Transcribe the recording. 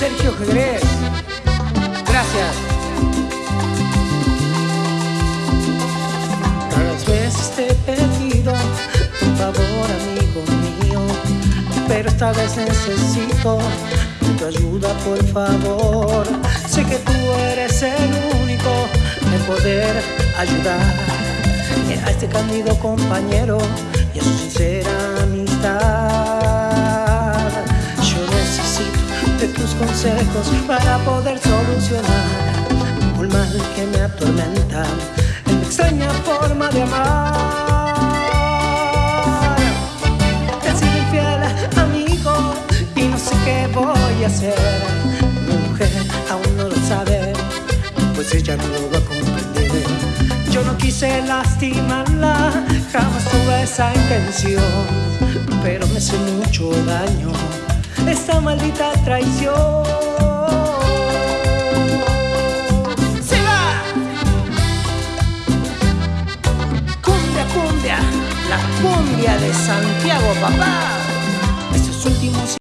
Sergio Jerez. Gracias. Raras veces te he pedido un favor, amigo mío, pero esta vez necesito tu ayuda, por favor. Sé que tú eres el único en poder ayudar a este cándido compañero y a su sincera para poder solucionar un mal que me atormenta en extraña forma de amar. He sido infiel, amigo, y no sé qué voy a hacer. Mujer aún no lo sabe, pues ella no lo va a comprender. Yo no quise lastimarla, jamás tuve esa intención, pero me hace mucho daño esta maldita traición. ¡Se va! Cumbia, cumbia, la cumbia de Santiago, papá. Estos últimos